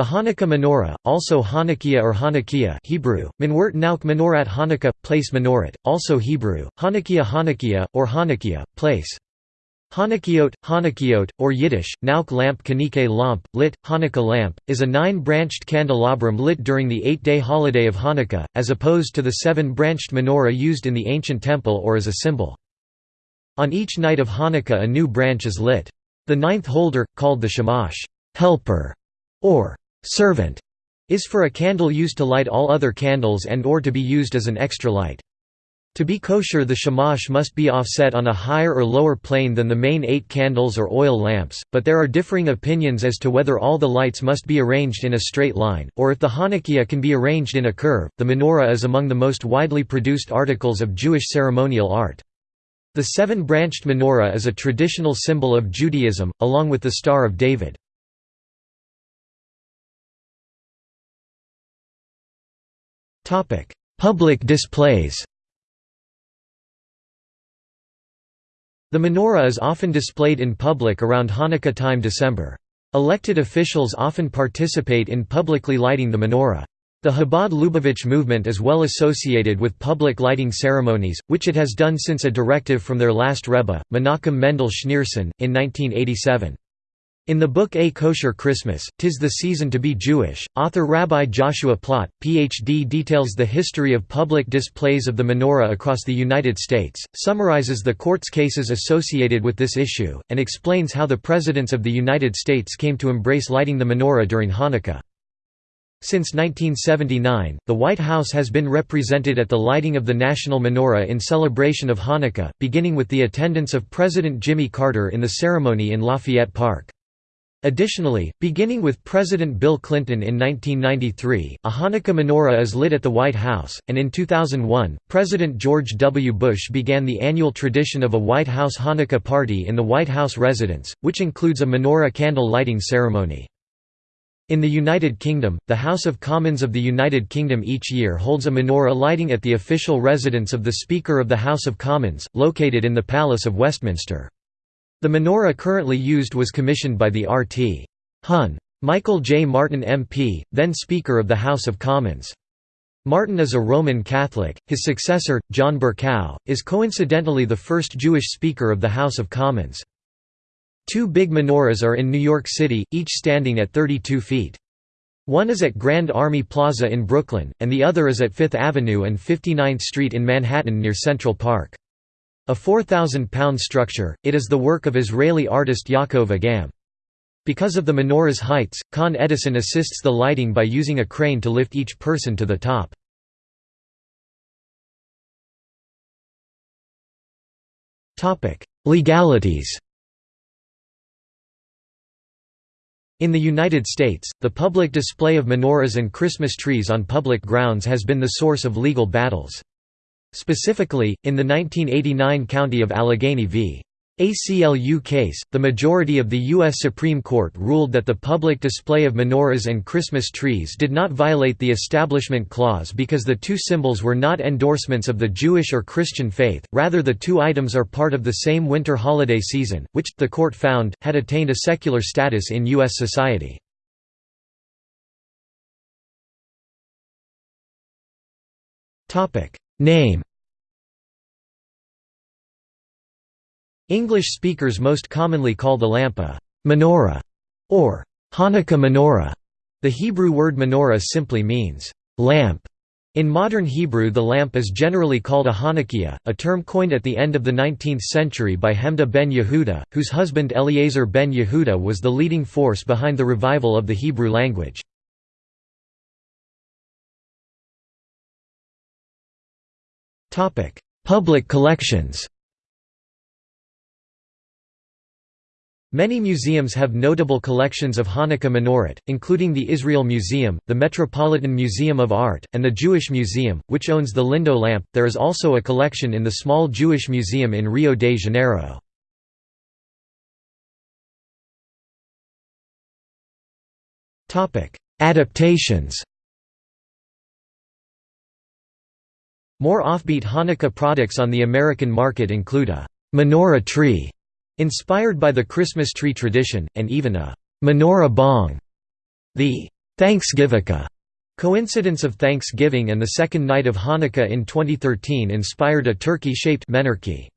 The Hanukkah menorah, also Hanukkah or Hanukkah Hebrew, Minwert Nauk Menorat Hanukkah, place Menorat, also Hebrew, Hanukkah Hanukkah, or Hanukkah, place. Hanukkiot, Hanukkiot, or Yiddish, Nauk lamp Kanike lamp, lit, Hanukkah lamp, is a nine-branched candelabrum lit during the eight-day holiday of Hanukkah, as opposed to the seven-branched menorah used in the ancient temple or as a symbol. On each night of Hanukkah a new branch is lit. The ninth holder, called the shamash helper", or servant, is for a candle used to light all other candles and or to be used as an extra light. To be kosher the shamash must be offset on a higher or lower plane than the main eight candles or oil lamps, but there are differing opinions as to whether all the lights must be arranged in a straight line, or if the Hanukkah can be arranged in a curve. The menorah is among the most widely produced articles of Jewish ceremonial art. The seven-branched menorah is a traditional symbol of Judaism, along with the Star of David. Public displays The menorah is often displayed in public around Hanukkah time December. Elected officials often participate in publicly lighting the menorah. The Chabad Lubavitch movement is well associated with public lighting ceremonies, which it has done since a directive from their last Rebbe, Menachem Mendel Schneerson, in 1987. In the book A Kosher Christmas, Tis the Season to be Jewish, author Rabbi Joshua Plaut, Ph.D. details the history of public displays of the menorah across the United States, summarizes the court's cases associated with this issue, and explains how the presidents of the United States came to embrace lighting the menorah during Hanukkah. Since 1979, the White House has been represented at the lighting of the national menorah in celebration of Hanukkah, beginning with the attendance of President Jimmy Carter in the ceremony in Lafayette Park. Additionally, beginning with President Bill Clinton in 1993, a Hanukkah menorah is lit at the White House, and in 2001, President George W. Bush began the annual tradition of a White House Hanukkah party in the White House residence, which includes a menorah candle lighting ceremony. In the United Kingdom, the House of Commons of the United Kingdom each year holds a menorah lighting at the official residence of the Speaker of the House of Commons, located in the Palace of Westminster. The menorah currently used was commissioned by the RT. Hun. Michael J. Martin MP, then Speaker of the House of Commons. Martin is a Roman Catholic, his successor, John Bercow, is coincidentally the first Jewish Speaker of the House of Commons. Two big menorahs are in New York City, each standing at 32 feet. One is at Grand Army Plaza in Brooklyn, and the other is at Fifth Avenue and 59th Street in Manhattan near Central Park. A 4,000-pound structure, it is the work of Israeli artist Yaakov Agam. Because of the menorah's heights, Con Edison assists the lighting by using a crane to lift each person to the top. Legalities In the United States, the public display of menorahs and Christmas trees on public grounds has been the source of legal battles. Specifically, in the 1989 County of Allegheny v. ACLU case, the majority of the U.S. Supreme Court ruled that the public display of menorahs and Christmas trees did not violate the Establishment Clause because the two symbols were not endorsements of the Jewish or Christian faith, rather the two items are part of the same winter holiday season, which, the court found, had attained a secular status in U.S. society. Name English speakers most commonly call the lamp a menorah or Hanukkah menorah. The Hebrew word menorah simply means lamp. In modern Hebrew the lamp is generally called a Hanukkah, a term coined at the end of the 19th century by Hemda ben Yehuda, whose husband Eliezer ben Yehuda was the leading force behind the revival of the Hebrew language. Public collections Many museums have notable collections of Hanukkah menorah, including the Israel Museum, the Metropolitan Museum of Art, and the Jewish Museum, which owns the Lindo lamp. There is also a collection in the Small Jewish Museum in Rio de Janeiro. Adaptations More offbeat Hanukkah products on the American market include a menorah tree, inspired by the Christmas tree tradition, and even a menorah bong. The Thanksgivukkah coincidence of Thanksgiving and the second night of Hanukkah in 2013 inspired a turkey-shaped menarche.